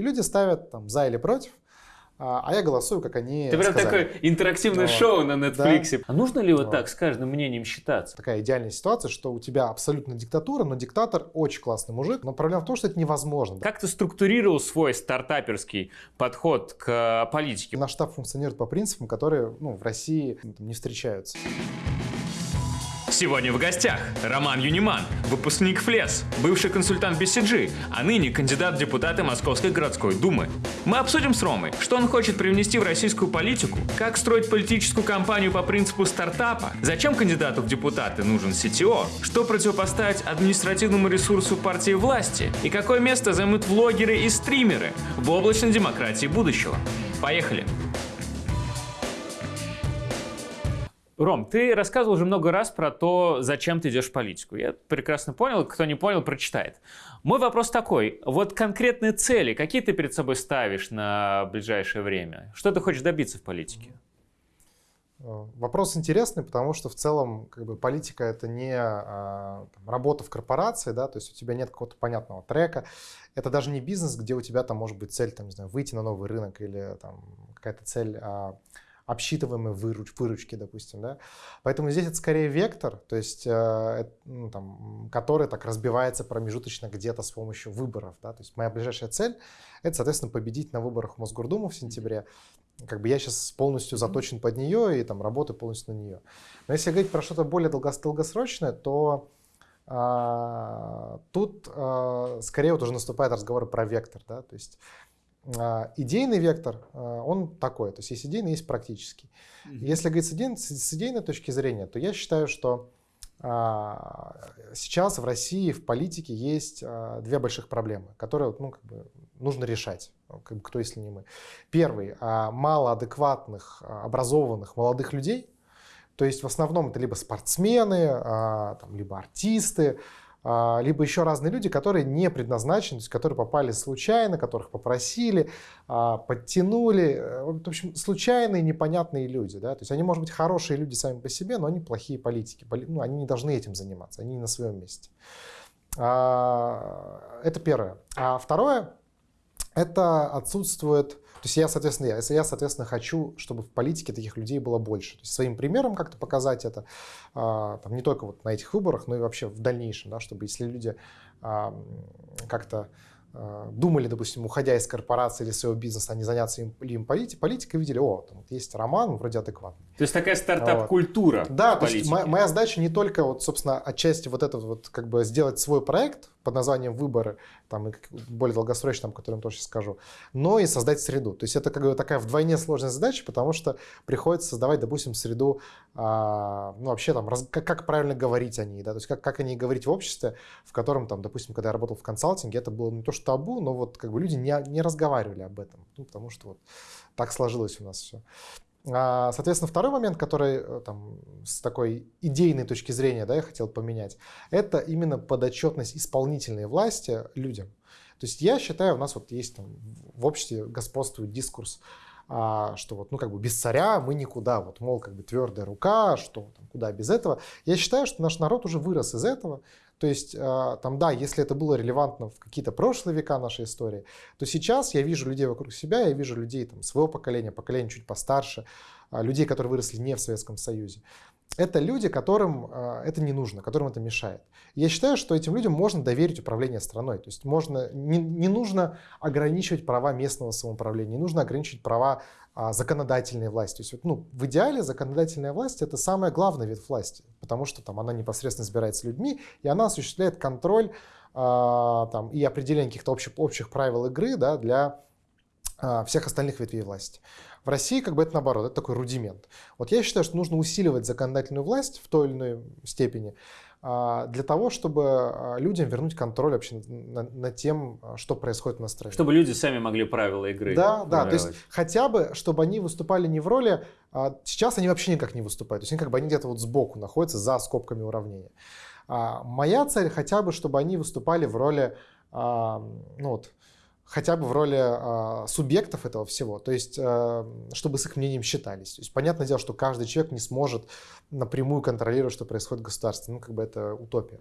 И люди ставят там за или против, а, а я голосую, как они Ты прям сказали. такое интерактивное Вот. шоу на Netflix. Да. А нужно ли вот Вот. так с каждым мнением считаться? Такая идеальная ситуация, что у тебя абсолютно диктатура, но диктатор очень классный мужик. Но проблема в том, что это невозможно. Как ты структурировал свой стартаперский подход к И политике? наш штаб функционирует по принципам, которые ну, в России ну, там, не встречаются. Сегодня в гостях Роман Юниман, выпускник ФЛЕС, бывший консультант BCG, а ныне кандидат в депутаты Московской городской думы. Мы обсудим с Ромой, что он хочет привнести в российскую политику, как строить политическую кампанию по принципу стартапа, зачем кандидату в депутаты нужен CTO, что противопоставить административному ресурсу партии власти и какое место займут влогеры и стримеры в облачной демократии будущего. Поехали! Ром, ты рассказывал уже много раз про то, зачем ты идешь в политику. Я прекрасно понял, кто не понял, прочитает. Мой вопрос такой. Вот конкретные цели, какие ты перед собой ставишь на ближайшее время? Что ты хочешь добиться в политике? Э, Вопрос интересный, потому что в целом как бы, политика это не а, там, работа в корпорации, да, то есть у тебя нет какого-то понятного трека. Это даже не бизнес, где у тебя там может быть цель, там, не знаю, выйти на новый рынок или там какая-то цель а, обсчитываемой выруч, выручки, допустим, да. Поэтому здесь это скорее вектор, то есть, э, ну, там, который так разбивается промежуточно где-то с помощью выборов, да. То есть моя ближайшая цель это, соответственно, победить на выборах в Мосгордуму в сентябре. Как бы я сейчас полностью заточен под нее и там работаю полностью на нее. Но если говорить про что-то более долгос- долгосрочное, то а, тут а, скорее вот уже наступает разговор про вектор, да, то есть идейный вектор, а, он такой, то есть есть идейный, есть практический. Если говорить с, идей- с- идейной точки зрения, то я считаю, что а, сейчас в России в политике есть а, две больших проблемы, которые ну, как бы, нужно решать. Как бы, кто, если не мы. Первый а, мало адекватных, а, образованных молодых людей. То есть в основном это либо спортсмены, а, там, либо артисты, а, либо еще разные люди, которые не предназначены, то есть которые попали случайно, которых попросили, а, подтянули. Э, В общем, случайные, непонятные люди. Да? То есть они, может быть, хорошие люди сами по себе, но они плохие политики. Поли- Ну, они не должны этим заниматься, они не на своем месте. А, Это первое. А второе, это отсутствует, то есть я, соответственно, я, если я, соответственно, хочу, чтобы в политике таких людей было больше, то есть своим примером как-то показать это, а, там, не только вот на этих выборах, но и вообще в дальнейшем, да, чтобы если люди а, как-то а, думали, допустим, уходя из корпорации или своего бизнеса, они заняться им, им полити- политикой, видели, о, там вот есть Роман, вроде адекватный. То есть такая стартап-культура Да, в то есть моя, моя задача не только вот, собственно, отчасти вот этот вот как бы сделать свой проект под названием «Выборы», там, и более долгосрочный, там, о котором тоже сейчас скажу, но и создать среду. То есть это как бы такая вдвойне сложная задача, потому что приходится создавать, допустим, среду, а, ну, вообще там, раз- как, как правильно говорить о ней, да, то есть как, как о ней говорить в обществе, в котором, там, допустим, когда я работал в консалтинге, это было не то что табу, но вот как бы люди не, не разговаривали об этом, ну, потому что вот так сложилось у нас все. А, Соответственно, второй момент, который э, там, с такой идейной точки зрения да, я хотел поменять, это именно подотчетность исполнительной власти людям. То есть я считаю, у нас вот есть там в обществе господствует дискурс, а, что вот, ну, как бы без царя мы никуда, вот, мол, как бы твердая рука, что там, куда без этого. Я считаю, что наш народ уже вырос из этого. То есть, а, там, да, если это было релевантно в какие-то прошлые века нашей истории, то сейчас я вижу людей вокруг себя, я вижу людей там, своего поколения, поколения чуть постарше, а, людей, которые выросли не в Советском Союзе. Это люди, которым а, это не нужно, которым это мешает. Я считаю, что этим людям можно доверить управление страной. То есть можно, не, не нужно ограничивать права местного самоуправления, не нужно ограничивать права а, законодательной власти. То есть, ну, в идеале законодательная власть это самый главный вид власти, потому что там она непосредственно избирается людьми, и она осуществляет контроль а, там, и определение каких-то общих, общих правил игры да, для всех остальных ветвей власти. В России как бы это наоборот, это такой рудимент. Вот я считаю, что нужно усиливать законодательную власть в той или иной степени а, для того, чтобы а, людям вернуть контроль вообще над, над тем, а, что происходит на стране. Чтобы люди сами могли правила игры Да, да, то есть хотя бы, чтобы они выступали не в роли, сейчас они вообще никак не выступают, то есть они как бы они где-то вот сбоку находятся за скобками уравнения. Моя цель хотя бы, чтобы они выступали в роли, ну вот, хотя бы в роли а, субъектов этого всего, то есть а, чтобы с их мнением считались. То есть понятное дело, что каждый человек не сможет напрямую контролировать, что происходит в государстве, ну как бы это утопия.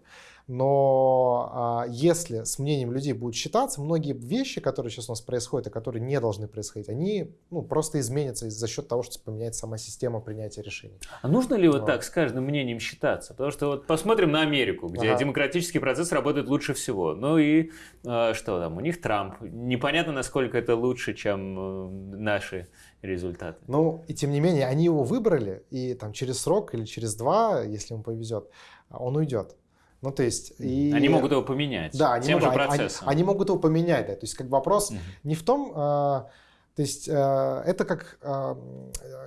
Но а, если с мнением людей будет считаться, многие вещи, которые сейчас у нас происходят, и которые не должны происходить, они ну, просто изменятся за счет того, что поменяется сама система принятия решений. А нужно ли вот, вот так с каждым мнением считаться? Потому что вот посмотрим на Америку, где ага. демократический процесс работает лучше всего. Ну и э, что там, у них Трамп. Непонятно, насколько это лучше, чем э, наши результаты. Ну, и тем не менее, они его выбрали, и там через срок или через два, если ему повезет, он уйдет. Ну, то есть... И... Они могут его поменять да, они тем могут, же процессом. Они, они могут его поменять, да. То есть, как вопрос угу. не в том... Э, то есть э, это как, э,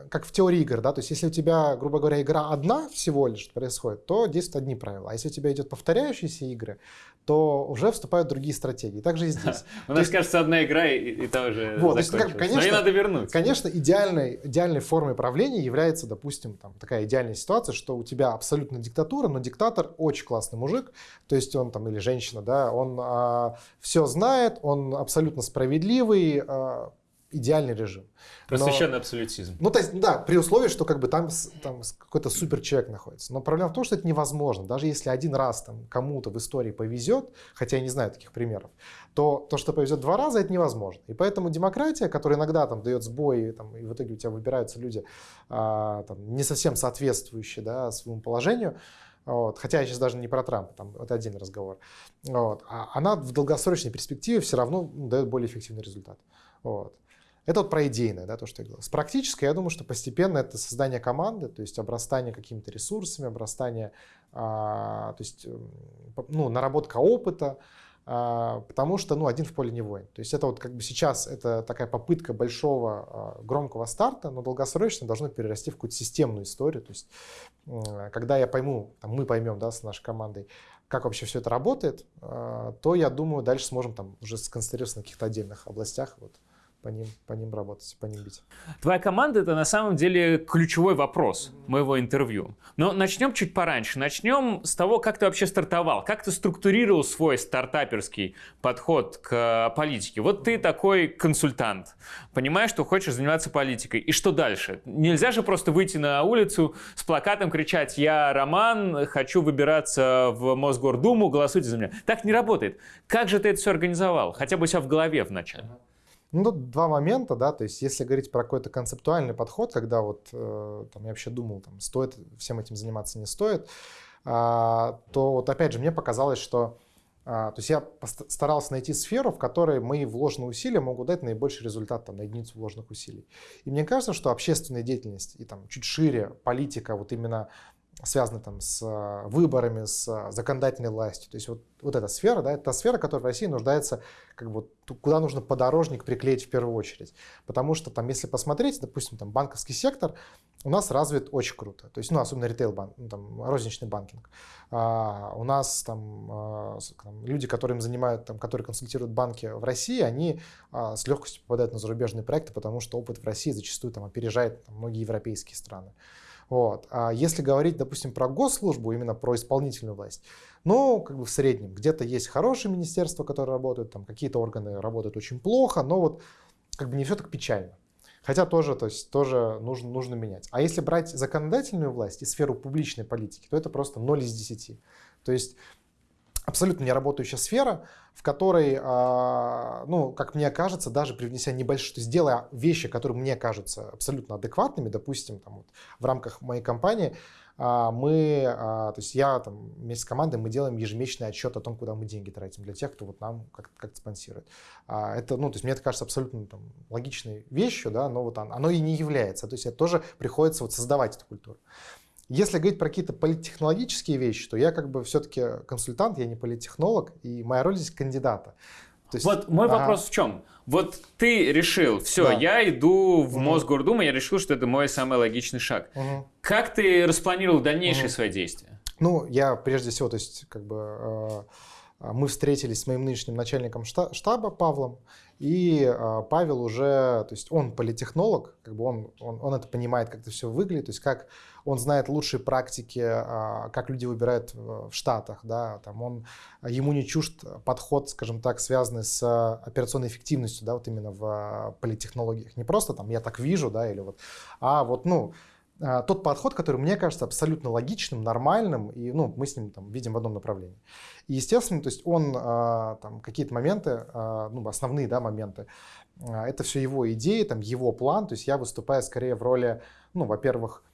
как в теории игр, да, то есть если у тебя, грубо говоря, игра одна всего лишь происходит, то действуют одни правила, а если у тебя идет повторяющиеся игры, то уже вступают другие стратегии. Также и здесь. У нас, кажется, одна игра и, та уже вот, закончилась. Конечно, Но ей надо вернуться. Конечно, идеальной, идеальной формой правления является, допустим, там, такая идеальная ситуация, что у тебя абсолютно диктатура, но диктатор очень классный мужик, то есть он там или женщина, да, он а, все знает, он абсолютно справедливый, а, идеальный режим. Просвещенный Но, абсолютизм. Ну, то есть, да, при условии, что как бы там, там какой-то супер человек находится. Но проблема в том, что это невозможно. Даже если один раз там кому-то в истории повезет, хотя я не знаю таких примеров, то то, что повезет два раза, это невозможно. И поэтому демократия, которая иногда там дает сбой, там, и в итоге у тебя выбираются люди а, там, не совсем соответствующие да, своему положению, вот. Хотя я сейчас даже не про Трампа, там это отдельный разговор. Вот. А она в долгосрочной перспективе все равно дает более эффективный результат. Вот. Это вот про идейное, да, то, что я говорил. С практической, я думаю, что постепенно это создание команды, то есть обрастание какими-то ресурсами, обрастание, а, то есть, ну, наработка опыта, а, потому что, ну, один в поле не воин. То есть это вот как бы сейчас это такая попытка большого а, громкого старта, но долгосрочно должно перерасти в какую-то системную историю. То есть когда я пойму, там, мы поймем, да, с нашей командой, как вообще все это работает, а, то я думаю, дальше сможем там уже сконцентрироваться на каких-то отдельных областях, вот, по ним, по ним работать, по ним бить. Твоя команда это на самом деле ключевой вопрос моего интервью. Но начнем чуть пораньше. Начнем с того, как ты вообще стартовал, как ты структурировал свой стартаперский подход к политике. Вот ты такой консультант, понимаешь, что хочешь заниматься политикой. И что дальше? Нельзя же просто выйти на улицу с плакатом кричать «Я Роман, хочу выбираться в Мосгордуму, голосуйте за меня». Так не работает. Как же ты это все организовал? Хотя бы у себя в голове вначале. Ну, тут два момента, да, то есть если говорить про какой-то концептуальный подход, когда вот э, там, я вообще думал, там, стоит всем этим заниматься, не стоит, а, то вот опять же мне показалось, что а, то есть я старался найти сферу, в которой мои вложенные усилия могут дать наибольший результат там, на единицу вложенных усилий. И мне кажется, что общественная деятельность и там чуть шире политика, вот именно связаны там с э, выборами, с э, законодательной властью. То есть вот, вот эта сфера, да, это та сфера, которая в России нуждается, как бы, куда нужно подорожник приклеить в первую очередь. Потому что там, если посмотреть, допустим, там банковский сектор у нас развит очень круто. То есть, ну, особенно ритейл-банк, ну, там, розничный банкинг. А, у нас там, а, там люди, которые занимают, там, которые консультируют банки в России, они а, с легкостью попадают на зарубежные проекты, потому что опыт в России зачастую там опережает там, многие европейские страны. Вот. А если говорить, допустим, про госслужбу, именно про исполнительную власть, ну, как бы в среднем, где-то есть хорошие министерства, которые работают, там какие-то органы работают очень плохо, но вот как бы не все так печально. Хотя тоже, то есть, тоже нужно, нужно менять. А если брать законодательную власть и сферу публичной политики, то это просто 0 из 10. То есть абсолютно неработающая сфера, в которой, а, ну, как мне кажется, даже привнеся небольшое, то есть делая вещи, которые мне кажутся абсолютно адекватными, допустим, там, вот, в рамках моей компании, а, мы, а, то есть я там вместе с командой, мы делаем ежемесячный отчет о том, куда мы деньги тратим для тех, кто вот нам как-то как спонсирует. Это, ну, то есть мне это кажется абсолютно там, логичной вещью, да, но вот оно и не является. То есть это тоже приходится вот создавать эту культуру. Если говорить про какие-то политтехнологические вещи, то я как бы все-таки консультант, я не политтехнолог, и моя роль здесь кандидата. То есть, вот мой ага. вопрос в чем? Вот ты решил, все, да. я иду в угу. Мосгордуму, я решил, что это мой самый логичный шаг. Угу. Как ты распланировал дальнейшие угу. свои действия? Ну, я прежде всего, то есть, как бы э, мы встретились с моим нынешним начальником штаба Павлом, и э, Павел уже, то есть он политехнолог, как бы он, он, он это понимает, как это все выглядит, то есть как он знает лучшие практики, а, как люди выбирают в Штатах, да, там он, ему не чужд подход, скажем так, связанный с операционной эффективностью, да, вот именно в политтехнологиях. Не просто там я так вижу, да, или вот, а вот, ну, а, тот подход, который мне кажется абсолютно логичным, нормальным, и ну, мы с ним там, видим в одном направлении. И, естественно, то есть он а, там какие-то моменты, а, ну, основные да, моменты, это все его идеи, там, его план, то есть я выступаю скорее в роли, ну, во-первых,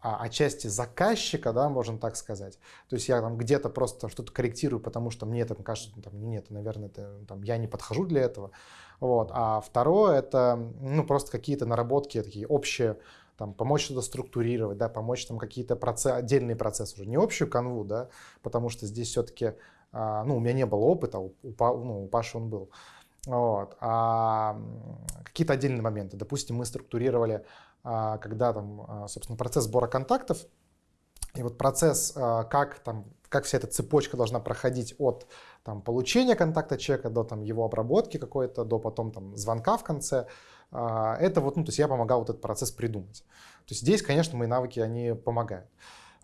отчасти заказчика, да, можно так сказать. То есть я там где-то просто что-то корректирую, потому что мне там кажется, ну, там, нет, наверное, это, там, я не подхожу для этого. Вот. А второе это ну, просто какие-то наработки такие общие, там, помочь что-то структурировать, да, помочь там какие-то процессы, отдельные процессы уже, не общую канву, да, потому что здесь все-таки, а, ну, у меня не было опыта, у, у, ну, у Паши он был, вот, а какие-то отдельные моменты, допустим, мы структурировали, а, когда там, а, собственно, процесс сбора контактов, и вот процесс, а, как, там, как вся эта цепочка должна проходить от там, получения контакта человека до там, его обработки какой-то, до потом там, звонка в конце, а, это вот, ну, то есть я помогал вот этот процесс придумать. То есть здесь, конечно, мои навыки, они помогают.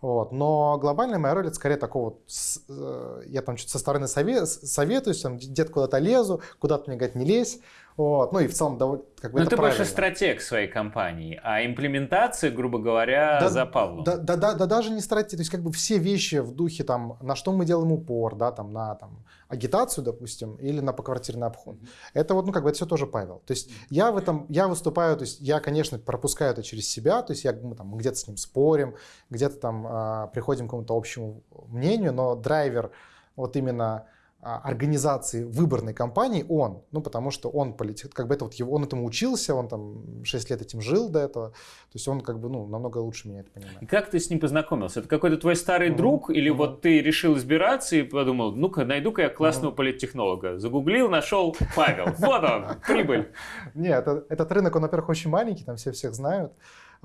Вот. Но глобальная моя роль это скорее такого вот, э, я там что-то со стороны совет, советуюсь, там, где-то куда-то лезу, куда-то мне говорят, не лезь. Вот. Ну и в целом довольно как бы Но ты правильно. больше стратег своей компании, а имплементация, грубо говоря, да, за Павлом. Да, да, да, да, даже не стратег, то есть как бы все вещи в духе там, на что мы делаем упор, да, там на там агитацию, допустим, или на поквартирный обход. Это вот, ну как бы это все тоже Павел. То есть я в этом, я выступаю, то есть я, конечно, пропускаю это через себя, то есть я, мы там где-то с ним спорим, где-то там а, приходим к какому-то общему мнению, но драйвер вот именно организации выборной кампании он, ну потому что он политик, как бы это вот его, он этому учился, он там 6 лет этим жил до этого, то есть он как бы ну намного лучше меня это понимает. И как ты с ним познакомился? Это какой-то твой старый mm-hmm. друг или mm-hmm. вот ты решил избираться и подумал, ну-ка найду-ка я классного mm-hmm. политтехнолога, загуглил, нашел Павел, вот он, прибыль. Нет, этот рынок, он, во-первых, очень маленький, там все всех знают.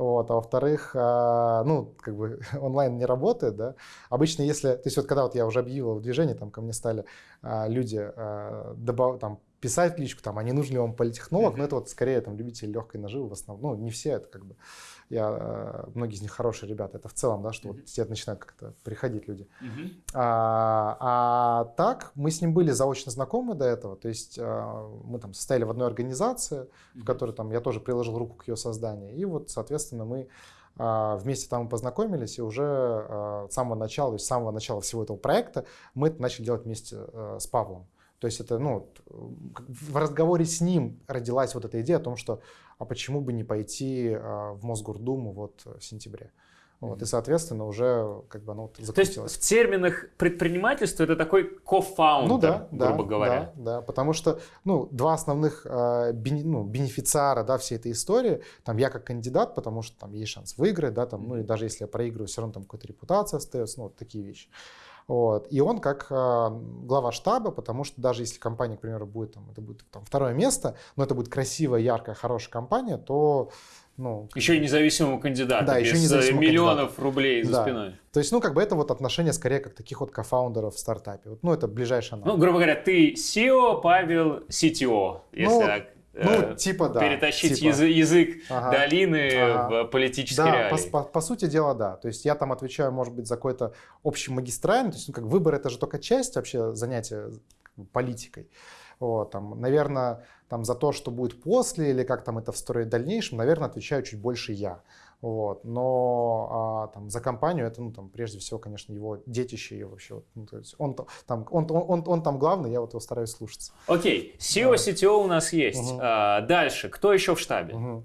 Вот, а во-вторых, а, ну, как бы онлайн не работает, да. Обычно, если, то есть вот когда вот я уже объявил в движении, там ко мне стали а, люди а, добав, там, писать личку, там, а не нужен ли вам политехнолог, mm-hmm. но это вот скорее там любители легкой наживы в основном, ну, не все, это как бы, я, э, многие из них хорошие ребята, это в целом, да, что mm-hmm. вот тебе начинают как-то приходить люди. Mm-hmm. А, а так, мы с ним были заочно знакомы до этого, то есть а, мы там состояли в одной организации, mm-hmm. в которой там я тоже приложил руку к ее созданию, и вот, соответственно, мы а, вместе там познакомились, и уже с самого начала, с самого начала всего этого проекта мы это начали делать вместе с Павлом. То есть это, ну, в разговоре с ним родилась вот эта идея о том, что а почему бы не пойти а, в Мосгордуму вот в сентябре. Вот, и, соответственно, уже как бы оно вот То есть в терминах предпринимательства это такой кофаундер, ну, да, грубо да, говоря. Да, да, потому что ну, два основных э, бени, ну, бенефициара да, всей этой истории, там я как кандидат, потому что там есть шанс выиграть, да, там, ну и даже если я проигрываю, все равно там какая-то репутация остается, ну вот такие вещи. Вот. И он как э, глава штаба, потому что даже если компания, к примеру, будет, там, это будет там, второе место, но это будет красивая, яркая, хорошая компания, то ну, еще и независимому кандидату, да, без еще независимому миллионов кандидату. рублей за да. спиной. То есть, ну, как бы это вот отношение скорее как таких вот кофаундеров в стартапе. Вот, ну, это ближайшее Ну, грубо говоря, ты SEO, Павел CTO, если ну, так ну, э, типа, да. Перетащить типа. Язык, язык ага. долины ага. в политический да, реалии. По, по, по сути дела, да. То есть я там отвечаю, может быть, за какой-то общий магистральный. То есть, ну, как выбор это же только часть вообще занятия политикой. Вот, там, наверное, там, за то, что будет после или как там это встроить в дальнейшем, наверное, отвечаю чуть больше я. Вот. Но а, там, за компанию это, ну, там, прежде всего, конечно, его детище и вообще. Ну, то есть он, там, он, он, он, он там главный, я вот его стараюсь слушаться. Окей, SEO, CTO у нас есть. Угу. А, дальше, кто еще в штабе? Угу.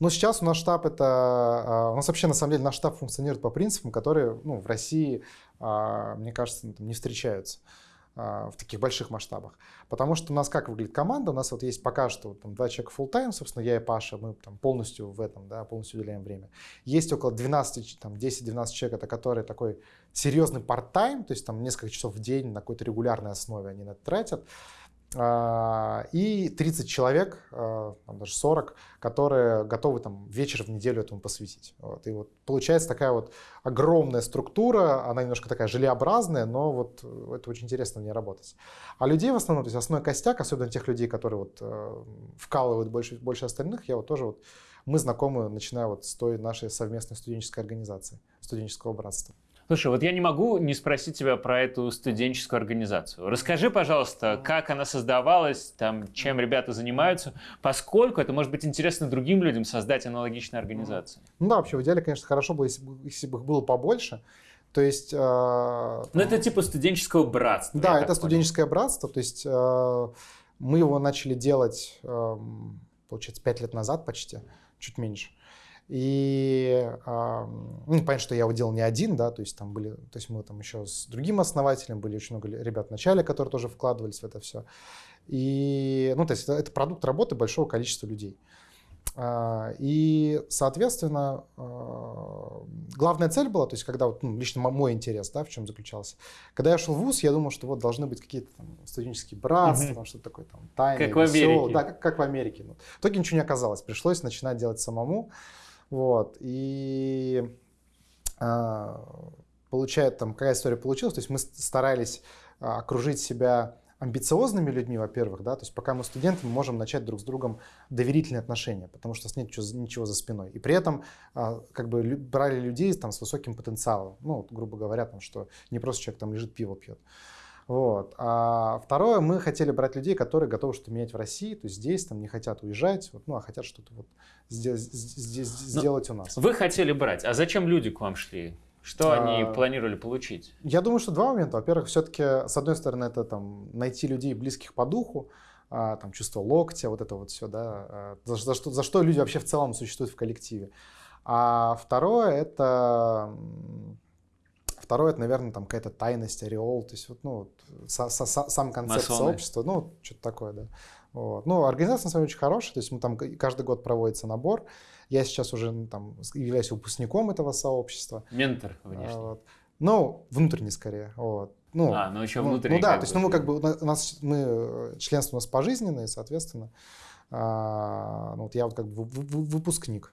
Ну, сейчас у нас штаб это... А, у нас вообще, на самом деле, наш штаб функционирует по принципам, которые ну, в России, а, мне кажется, там, не встречаются. А, в таких больших масштабах. Потому что у нас как выглядит команда? У нас вот есть пока что там, два человека full time, собственно, я и Паша, мы там полностью в этом, да, полностью уделяем время. Есть около 12, там 10-12 человек, это которые такой серьезный part-time, то есть там несколько часов в день на какой-то регулярной основе они на это тратят. А, и 30 человек, а, там даже 40, которые готовы там вечер в неделю этому посвятить. Вот. И вот получается такая вот огромная структура, она немножко такая желеобразная, но вот это очень интересно мне работать. А людей в основном, то есть основной костяк, особенно тех людей, которые вот э, вкалывают больше, больше остальных, я вот тоже вот, мы знакомы, начиная вот с той нашей совместной студенческой организации, студенческого братства. Слушай, вот я не могу не спросить тебя про эту студенческую организацию. Расскажи, пожалуйста, как она создавалась, там, чем ребята занимаются, поскольку это может быть интересно другим людям создать аналогичные организации. Ну да, вообще в идеале, конечно, хорошо было, если бы, если бы их было побольше. То есть... Э, ну это типа студенческого братства. Да, это студенческое братство. То есть э, мы его начали делать, э, получается, пять лет назад почти, чуть меньше. И э, ну, понятно, что я его делал не один, да, то есть там были, то есть мы там еще с другим основателем были очень много ребят в начале, которые тоже вкладывались в это все. И, ну, то есть это, это продукт работы большого количества людей. А, и, соответственно, а, главная цель была, то есть когда вот, ну, лично мой интерес, да, в чем заключался. Когда я шел в ВУЗ, я думал, что вот должны быть какие-то там, студенческие братства, угу. что-то такое там тайное, Как веселое. в Америке. Да, как, как в Америке. Ну, в итоге ничего не оказалось, пришлось начинать делать самому. Вот, и а, получает там, какая история получилась, то есть мы старались а, окружить себя амбициозными людьми, во-первых, да, то есть пока мы студенты, мы можем начать друг с другом доверительные отношения, потому что нет ничего, ничего за спиной. И при этом а, как бы брали людей там с высоким потенциалом, ну, грубо говоря, там, что не просто человек там лежит, пиво пьет. Вот. А второе, мы хотели брать людей, которые готовы что-то менять в России, то есть здесь, там, не хотят уезжать, вот, ну, а хотят что-то вот здесь, здесь ну, сделать у нас. Вы хотели брать, а зачем люди к вам шли? Что а, они планировали получить? Я думаю, что два момента. Во-первых, все-таки, с одной стороны, это там найти людей близких по духу, а, там чувство локтя, вот это вот все, да, а, за, за, что, за что люди вообще в целом существуют в коллективе. А второе это Второе, это, наверное, там какая-то тайность, ореол, то есть вот, ну, со, со, сам концепт Масоны. сообщества, ну, что-то такое, да. Вот. Ну, организация, на самом деле, очень хорошая, то есть мы там каждый год проводится набор. Я сейчас уже ну, там являюсь выпускником этого сообщества. Ментор внешний. А, вот. Ну, внутренний скорее. Вот. Ну, а, ну еще ну, внутренний. Ну, да, то есть ну, мы как бы, у нас, мы, членство у нас пожизненное, соответственно, а, ну, вот я вот как бы выпускник.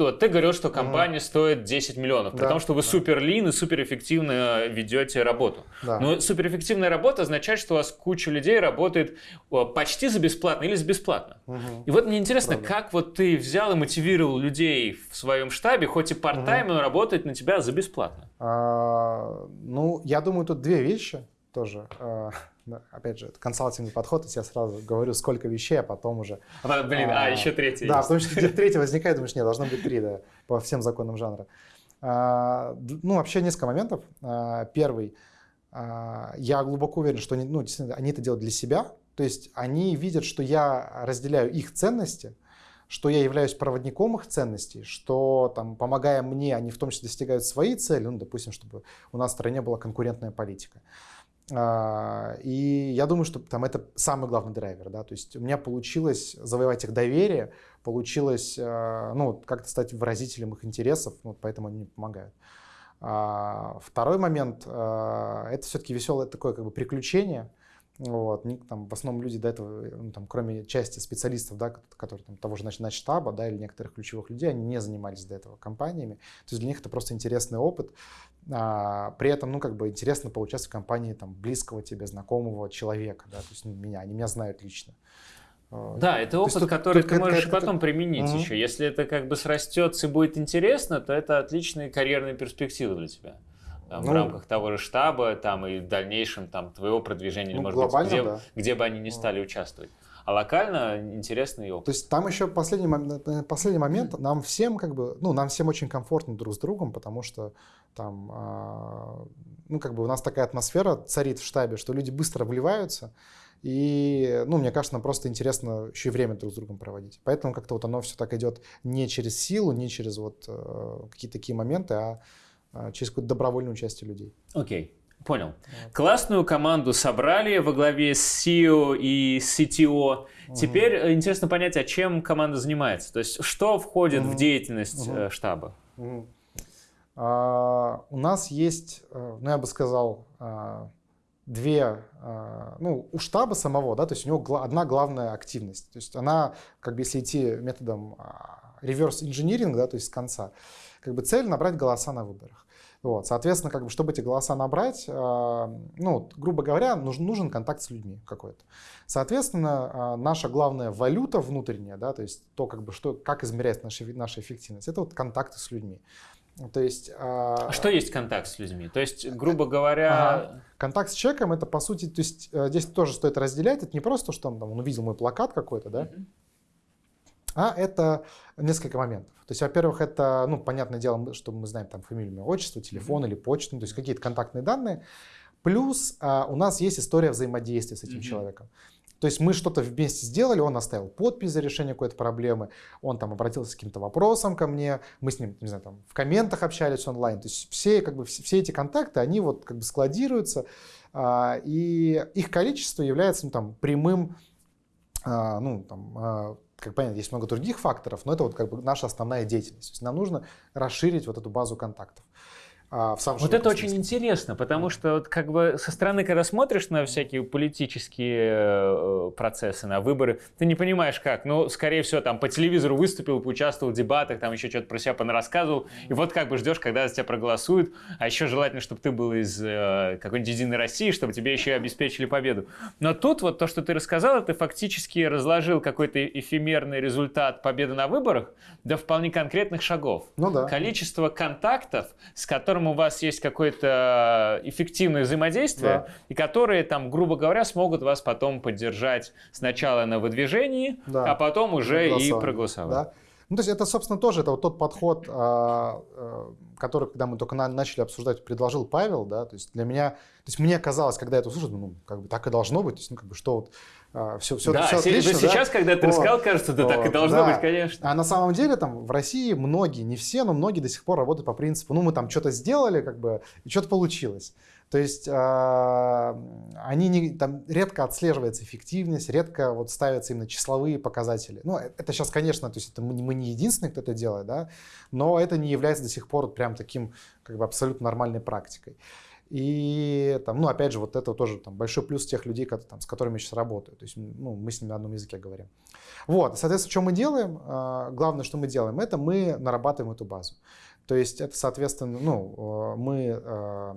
То ты говорил, что компания mm. стоит 10 миллионов, при да, том, что вы да. супер лин и суперэффективно ведете работу. Да. Но суперэффективная работа означает, что у вас куча людей работает почти за бесплатно или за бесплатно. Угу. И вот мне интересно, Правда. как вот ты взял и мотивировал людей в своем штабе, хоть и part-time, угу. работать на тебя за бесплатно? А, ну, я думаю, тут две вещи тоже. А, опять же, это консалтинговый подход, я сразу говорю, сколько вещей, а потом уже... А, блин, а, а еще третий Да, есть. потому что третий возникает, думаешь, нет, должно быть три, да, по всем законам жанра. А, ну, вообще несколько моментов. А, первый, а, я глубоко уверен, что они, ну, действительно, они это делают для себя, то есть они видят, что я разделяю их ценности, что я являюсь проводником их ценностей, что там, помогая мне, они в том числе достигают свои цели, ну, допустим, чтобы у нас в стране была конкурентная политика. А, и я думаю, что там это самый главный драйвер, да, то есть у меня получилось завоевать их доверие, получилось, а, ну, как-то стать выразителем их интересов, вот поэтому они мне помогают. А, второй момент, это все-таки веселое такое как бы приключение, вот, там, в основном люди до этого, ну, там, кроме части специалистов, да, которые там, того же значит, штаба да, или некоторых ключевых людей, они не занимались до этого компаниями. То есть для них это просто интересный опыт. А, при этом, ну, как бы интересно поучаствовать в компании там, близкого тебе, знакомого человека, да, то есть ну, меня, они меня знают лично. Да, это опыт, тут, который тут, ты можешь это, потом это... применить угу. еще. Если это как бы срастется и будет интересно, то это отличные карьерные перспективы для тебя там, ну, в рамках того же штаба, там и в дальнейшем там твоего продвижения, ну, или, может быть, где, да. где бы они не стали участвовать. А локально интересный опыт. То есть там еще последний, момент, последний момент, нам всем как бы, ну, нам всем очень комфортно друг с другом, потому что там, э, ну, как бы у нас такая атмосфера царит в штабе, что люди быстро вливаются, и, ну, мне кажется, нам просто интересно еще и время друг с другом проводить. Поэтому как-то вот оно все так идет не через силу, не через вот э, какие-то такие моменты, а а, через какое-то добровольное участие людей. Окей. Okay. Понял. Вот. Классную команду собрали во главе с CEO и CTO. Угу. Теперь э, интересно понять, а чем команда занимается. То есть, что входит угу. в деятельность угу. штаба? Угу. А, у нас есть, э, ну я бы сказал, две, ну у штаба самого, да, то есть у него одна главная активность. То есть она, как бы если идти методом реверс инжиниринг, да, то есть с конца, как бы цель набрать голоса на выборах. Вот, соответственно, как бы, чтобы эти голоса набрать, ну, грубо говоря, нужен, нужен контакт с людьми какой-то. Соответственно, наша главная валюта внутренняя, да, то есть то, как бы, что, как измеряется наша, наша эффективность, это вот контакты с людьми. То есть, а... Что есть контакт с людьми? То есть, грубо говоря... Ага. Контакт с человеком это по сути, то есть э, здесь тоже стоит разделять. Это не просто, что он, там, он увидел мой плакат какой-то, да, mm-hmm. А это несколько моментов. То есть, во-первых, это, ну, понятное дело, что мы знаем там фамилию, имя, отчество, телефон mm-hmm. или почту, ну, то есть какие-то контактные данные. Плюс а, у нас есть история взаимодействия с этим mm-hmm. человеком. То есть мы что-то вместе сделали, он оставил подпись за решение какой-то проблемы, он там обратился с каким-то вопросом ко мне, мы с ним, не знаю, там в комментах общались онлайн. То есть все, как бы, все, все эти контакты, они вот как бы складируются, а, и их количество является ну, там, прямым, а, ну, там, а, как понятно, есть много других факторов, но это вот как бы наша основная деятельность. То есть нам нужно расширить вот эту базу контактов. А, в самом Вот это очень интересно, потому что вот как бы со стороны, когда смотришь на всякие политические э, процессы, на выборы, ты не понимаешь как. Ну, скорее всего, там по телевизору выступил, поучаствовал в дебатах, там еще что-то про себя понарассказывал, и вот как бы ждешь, когда за тебя проголосуют, а еще желательно, чтобы ты был из э, какой-нибудь Единой России, чтобы тебе еще и обеспечили победу. Но тут вот то, что ты рассказал, ты фактически разложил какой-то эфемерный результат победы на выборах до вполне конкретных шагов. Ну да. Количество контактов, с которым которым у вас есть какое-то эффективное взаимодействие, да. и которые, там, грубо говоря, смогут вас потом поддержать сначала на выдвижении, да. а потом уже и проголосовать. Да. Ну, то есть это, собственно, тоже это вот тот подход, а, а, который, когда мы только начали обсуждать, предложил Павел, да, то есть для меня, то есть мне казалось, когда я это услышал, ну, как бы так и должно быть, то есть, ну, как бы, что вот все, все, да, все отлично, сейчас, да? когда ты рассказал, кажется, да, так и должно да. быть, конечно. А на самом деле там в России многие, не все, но многие до сих пор работают по принципу, ну мы там что-то сделали, как бы, и что-то получилось. То есть э, они не, там редко отслеживается эффективность, редко вот ставятся именно числовые показатели. Ну, э, это сейчас, конечно, то есть это мы, мы не единственные, кто это делает, да, но это не является до сих пор прям таким как бы абсолютно нормальной практикой. И там, ну, опять же, вот это тоже там, большой плюс тех людей, которые, там, с которыми я сейчас работаю. То есть ну, мы с ними на одном языке говорим. Вот, соответственно, что мы делаем? А, главное, что мы делаем, это мы нарабатываем эту базу. То есть это, соответственно, ну, э, мы э,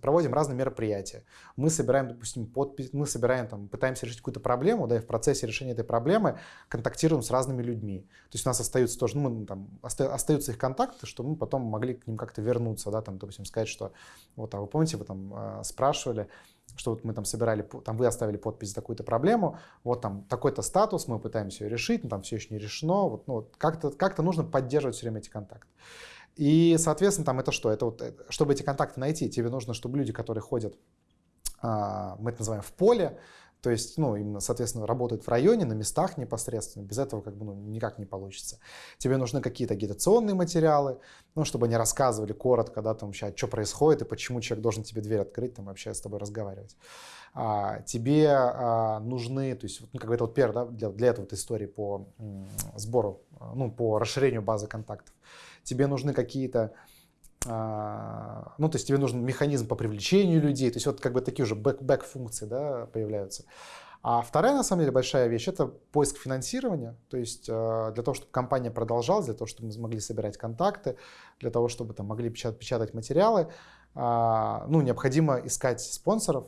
проводим разные мероприятия. Мы собираем, допустим, подпись, мы собираем, там, пытаемся решить какую-то проблему, да, и в процессе решения этой проблемы контактируем с разными людьми. То есть у нас остаются тоже, ну, мы, там, остаются их контакты, чтобы мы потом могли к ним как-то вернуться, да, там, допустим, сказать, что вот, а вы помните, вы там э, спрашивали, что вот мы там собирали, там вы оставили подпись за такую-то проблему, вот там такой-то статус, мы пытаемся ее решить, но там все еще не решено, вот, ну, вот как-то как нужно поддерживать все время эти контакты. И, соответственно, там это что? Это вот, э, чтобы эти контакты найти, тебе нужно, чтобы люди, которые ходят, а, мы это называем в поле, то есть, ну, именно, соответственно, работают в районе, на местах непосредственно. Без этого как бы ну, никак не получится. Тебе нужны какие-то агитационные материалы, ну, чтобы они рассказывали коротко, да, там вообще, что происходит и почему человек должен тебе дверь открыть, там вообще с тобой разговаривать. А, тебе а, нужны, то есть, ну, как бы это вот первое, да, для, для этого вот истории по м, сбору, ну, по расширению базы контактов тебе нужны какие-то а, ну, то есть тебе нужен механизм по привлечению людей, то есть вот как бы такие уже бэк-функции да, появляются. А вторая, на самом деле, большая вещь – это поиск финансирования, то есть а, для того, чтобы компания продолжалась, для того, чтобы мы могли собирать контакты, для того, чтобы там могли печатать, печатать материалы, а, ну, необходимо искать спонсоров,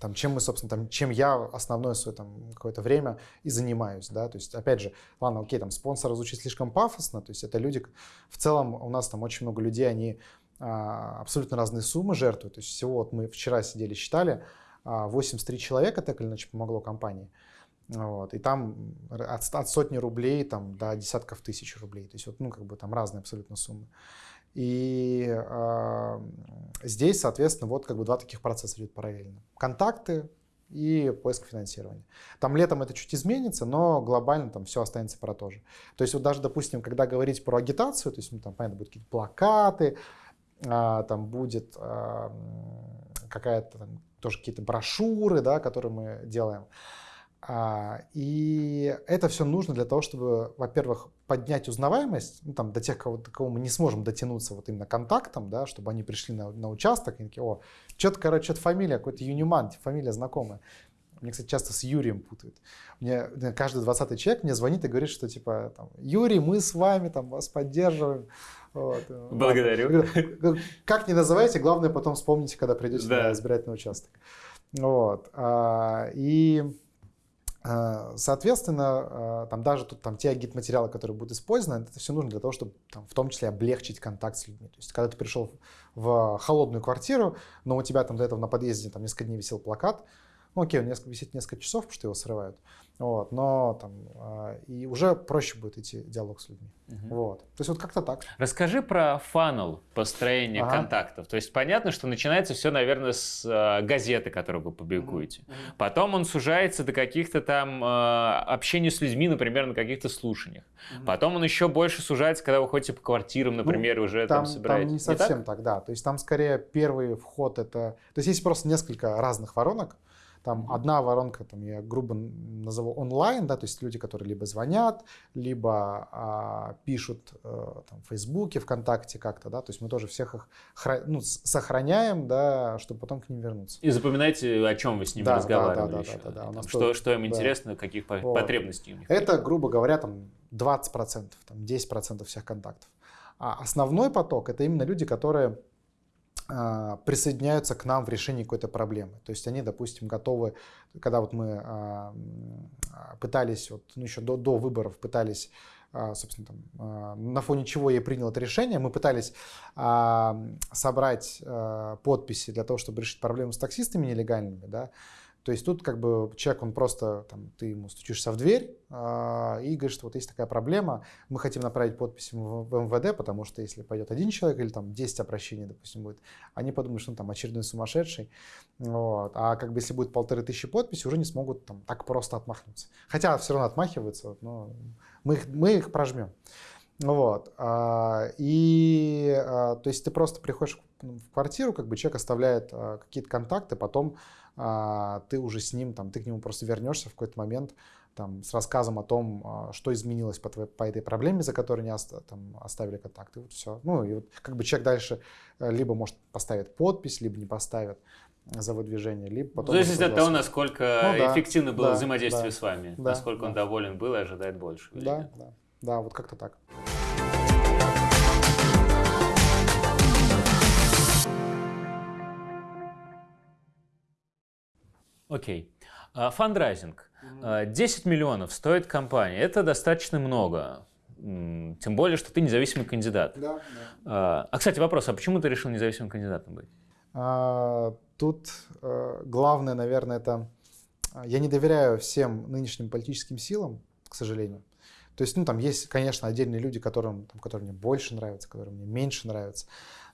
там, чем мы, собственно, там, чем я основное свое там какое-то время и занимаюсь, да, то есть, опять же, ладно, окей, там, спонсора звучит слишком пафосно, то есть это люди, в целом у нас там очень много людей, они а, абсолютно разные суммы жертвуют, то есть всего вот мы вчера сидели, считали, а, 83 человека так или иначе помогло компании, вот, и там от, от сотни рублей там, до десятков тысяч рублей, то есть вот, ну, как бы там разные абсолютно суммы. И э, здесь, соответственно, вот как бы два таких процесса идут параллельно. Контакты и поиск финансирования. Там летом это чуть изменится, но глобально там все останется про то же. То есть вот даже, допустим, когда говорить про агитацию, то есть, ну, там, понятно, будут какие-то плакаты, а, там будет а, какая-то тоже какие-то брошюры, да, которые мы делаем. А, и это все нужно для того, чтобы, во-первых, поднять узнаваемость, ну, там, до тех, кого, до кого мы не сможем дотянуться вот именно контактом, да, чтобы они пришли на, на участок и такие, о, что-то, короче, что-то фамилия, какой-то Юниман, фамилия знакомая. Мне, кстати, часто с Юрием путают. Мне каждый двадцатый человек мне звонит и говорит, что типа, там, Юрий, мы с вами там вас поддерживаем. Вот. Благодарю. Как не называйте, главное потом вспомните, когда придете да. на избирательный участок. Вот. А, и а, Соответственно, а, там даже тут там те агит-материалы, которые будут использованы, это все нужно для того, чтобы там, в том числе облегчить контакт с людьми. То есть, когда ты пришел в холодную квартиру, но у тебя там до этого на подъезде там несколько дней висел плакат, ну окей, он несколько, висит несколько часов, потому что его срывают. Вот, но там э, и уже проще будет идти диалог с людьми. Угу. Вот. То есть вот как-то так. Расскажи про фанал построения ага. контактов. То есть понятно, что начинается все, наверное, с э, газеты, которую вы публикуете. Угу. Потом он сужается до каких-то там э, общения с людьми, например, на каких-то слушаниях. Угу. Потом он еще больше сужается, когда вы ходите по квартирам, например, ну, уже там, там собираетесь. Там не совсем не так? так, да. То есть там скорее первый вход это... То есть есть просто несколько разных воронок. Там одна воронка, там я грубо назову онлайн, да, то есть люди, которые либо звонят, либо а, пишут а, там, в Фейсбуке, ВКонтакте как-то, да, то есть мы тоже всех их хра- ну, сохраняем, да, чтобы потом к ним вернуться. И запоминайте, о чем вы с ними да, разговаривали. Да, да, еще. да, да, да, да. Что, тоже, что им да. интересно, каких вот. потребностей у них. Это, грубо говоря, там 20%, там 10% всех контактов. А основной поток это именно люди, которые присоединяются к нам в решении какой-то проблемы. То есть они, допустим, готовы, когда вот мы а, пытались, вот, ну, еще до, до выборов пытались а, собственно, там, на фоне чего я принял это решение, мы пытались собрать подписи для того, чтобы решить проблему с таксистами нелегальными, да, то есть тут как бы человек, он просто, там, ты ему стучишься в дверь э, и говоришь, что вот есть такая проблема, мы хотим направить подпись в, МВД, потому что если пойдет один человек или там 10 обращений, допустим, будет, они подумают, что он там очередной сумасшедший. Вот. А как бы если будет полторы тысячи подписей, уже не смогут там так просто отмахнуться. Хотя все равно отмахиваются, вот, но мы их, мы их прожмем. Вот. А, и а, то есть ты просто приходишь в квартиру, как бы человек оставляет какие-то контакты, потом ты уже с ним, там, ты к нему просто вернешься в какой-то момент там, с рассказом о том, а, что изменилось по, твоей, по этой проблеме, за которой не оста, там, оставили контакт. И вот все. Ну, и вот как бы человек дальше э, либо, может, поставит подпись, либо не поставит за выдвижение, либо потом... В зависимости от того, насколько ну, да, эффективно было да, взаимодействие да, с вами, да, насколько да. он доволен был и ожидает больше. Да, да, да, вот как-то так. Окей. А, фандрайзинг. 10 а, миллионов стоит компания. Это достаточно много. Тем более, что ты независимый кандидат. Да, да. А, а кстати, вопрос, а почему ты решил независимым кандидатом быть? А, тут а, главное, наверное, это... Я не доверяю всем нынешним политическим силам, к сожалению. То есть, ну, там есть, конечно, отдельные люди, которым, там, которые мне больше нравятся, которые мне меньше нравятся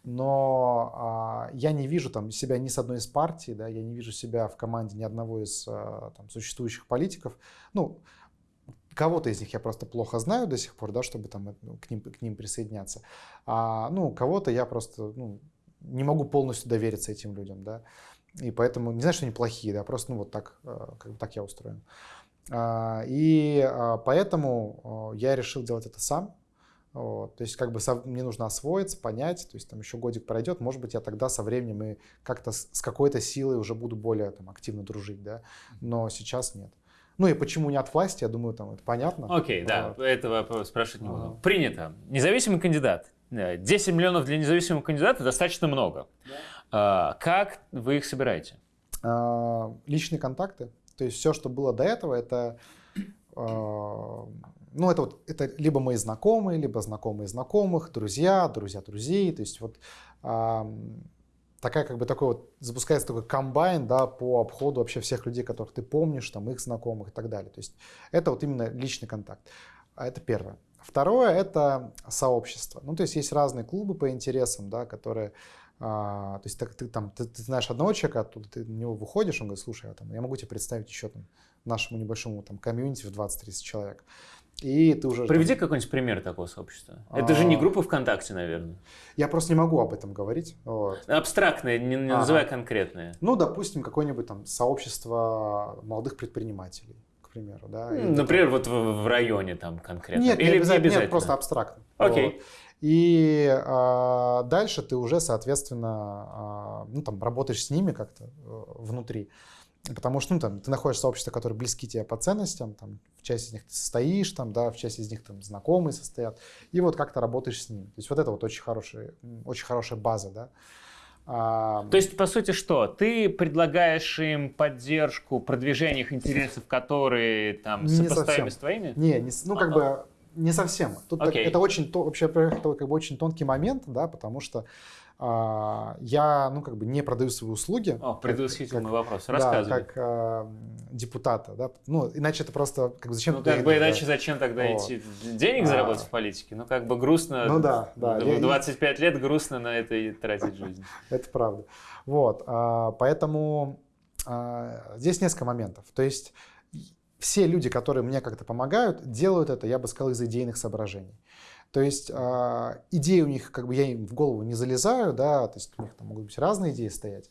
но а, я не вижу там себя ни с одной из партий, да, я не вижу себя в команде ни одного из а, там, существующих политиков. Ну, кого-то из них я просто плохо знаю до сих пор, да, чтобы там ну, к ним, к ним присоединяться. А, ну, кого-то я просто ну, не могу полностью довериться этим людям, да. И поэтому не знаю, что они плохие, да, просто ну вот так, а, как так я устроен. А, и а, поэтому я решил делать это сам. Вот, то есть как бы со, мне нужно освоиться, понять, то есть там еще годик пройдет, может быть я тогда со временем и как-то с, с какой-то силой уже буду более там, активно дружить, да, но сейчас нет. Ну и почему не от власти, я думаю, там это понятно. Окей, okay, да, этого спрашивать не буду. Ага. Принято. Независимый кандидат. 10 миллионов для независимого кандидата достаточно много. Да. А, как вы их собираете? А, личные контакты. То есть все, что было до этого, это а, ну, это вот это либо мои знакомые, либо знакомые знакомых, друзья, друзья друзей. То есть вот а, такая как бы такой вот запускается такой комбайн, да, по обходу вообще всех людей, которых ты помнишь, там их знакомых и так далее. То есть это вот именно личный контакт. А это первое. Второе это сообщество. Ну, то есть есть разные клубы по интересам, да, которые а, то есть так, ты, там, ты, ты знаешь одного человека, оттуда ты на него выходишь, он говорит, слушай, я, там, я могу тебе представить еще там, нашему небольшому там, комьюнити в 20-30 человек. И ты уже... Приведи там... какой-нибудь пример такого сообщества. А... Это же не группа ВКонтакте, наверное. Я просто не могу об этом говорить. Вот. Абстрактное, не, не ага. называя конкретное. Ну, допустим, какое-нибудь там сообщество молодых предпринимателей, к примеру. Да? Например, там... вот в, в районе там конкретно. Нет, Или не обязательно, не обязательно. Нет, просто абстрактно. Окей. Вот. И а, дальше ты уже, соответственно, а, ну, там, работаешь с ними как-то а, внутри. Потому что ну, там, ты находишь сообщества, которые близки тебе по ценностям, там, в части из них ты состоишь, там, да, в части из них там знакомые состоят, и вот как то работаешь с ними. То есть вот это вот очень, хороший, очень хорошая база, да. А... То есть, по сути, что? Ты предлагаешь им поддержку, продвижение их интересов, которые там сопоставимы с твоими? Не, не ну как бы не совсем. Тут okay. так, это очень, то, вообще, это как бы очень тонкий момент, да, потому что а, я, ну, как бы не продаю свои услуги. О, предвосхитительный вопрос. Рассказывай. Да, как а, депутата, да. Ну, иначе это просто, как бы, зачем... Ну, как бы, иначе да? зачем тогда вот. идти денег а, заработать в политике? Ну, как бы грустно. Ну, да, да. В 25 лет грустно на это и тратить жизнь. Это правда. Вот, а, поэтому а, здесь несколько моментов. То есть все люди, которые мне как-то помогают, делают это, я бы сказал, из идейных соображений. То есть э, идеи у них, как бы я им в голову не залезаю, да, то есть у них там могут быть разные идеи стоять,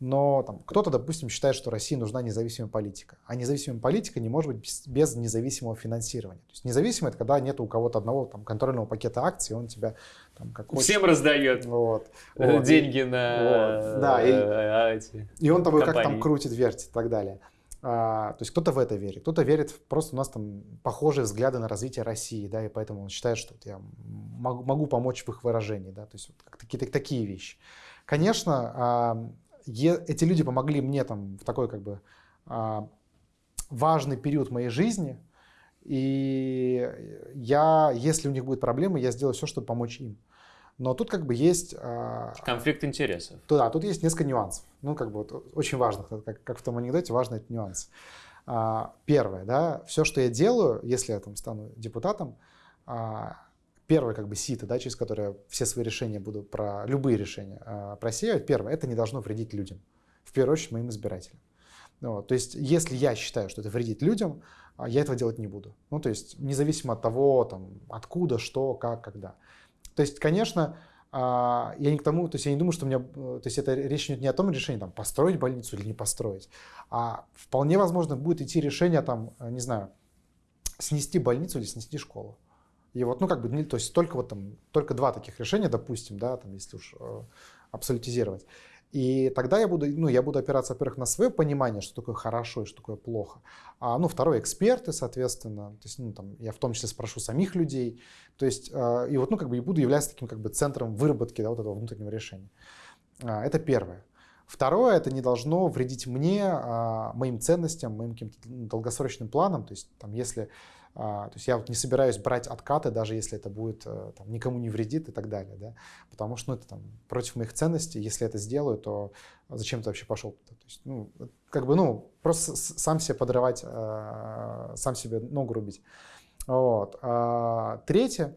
но там кто-то, допустим, считает, что России нужна независимая политика, а независимая политика не может быть без, без независимого финансирования. То есть независимый это когда нет у кого-то одного там контрольного пакета акций, он тебя там как Всем хочет. раздает вот, вот, деньги на вот, да, и, эти и он тобой как там крутит, вертит и так далее. А, то есть кто-то в это верит, кто-то верит, просто у нас там похожие взгляды на развитие России, да, и поэтому он считает, что вот я могу, могу помочь в их выражении, да, то есть вот какие-то такие вещи. Конечно, а, эти люди помогли мне там в такой как бы а, важный период моей жизни, и я, если у них будет проблемы, я сделаю все, чтобы помочь им. Но тут как бы есть... А, Конфликт интересов. Да, тут есть несколько нюансов. Ну, как бы вот, очень важных, как, как в том анекдоте, важный этот нюанс. А, первое, да, все, что я делаю, если я там стану депутатом, а, первое как бы сито, да, через которое все свои решения буду про любые решения просеивать, первое, это не должно вредить людям. В первую очередь моим избирателям. Вот, то есть, если я считаю, что это вредит людям, я этого делать не буду. Ну, то есть, независимо от того, там, откуда, что, как, когда. То есть, конечно, а, я не к тому, то есть я не думаю, что у меня, э, то есть это речь идет не о том решении, там, построить больницу или не построить, а вполне возможно будет идти решение, там, э, не знаю, снести больницу или снести школу. И вот, ну, как бы, то есть только вот там, только два таких решения, допустим, да, там, если уж э, абсолютизировать. И тогда я буду, ну, я буду опираться, во-первых, на свое понимание, что такое хорошо и что такое плохо. А, ну, второе, эксперты, соответственно. То есть, ну, там, я в том числе спрошу самих людей. То есть, э, и вот, ну, как бы, и буду являться таким, как бы, центром выработки, да, вот этого внутреннего решения. А, это первое. Второе, это не должно вредить мне, а, моим ценностям, моим каким-то долгосрочным планам. То есть, там, если то есть я вот не собираюсь брать откаты, даже если это будет э, там, никому не вредит и так далее, да, потому что ну, это там против моих ценностей. Если это сделаю, то зачем ты вообще пошел? То есть, ну, как бы, ну, просто сам себе подрывать, э, сам себе ногу рубить. Вот. А, третье,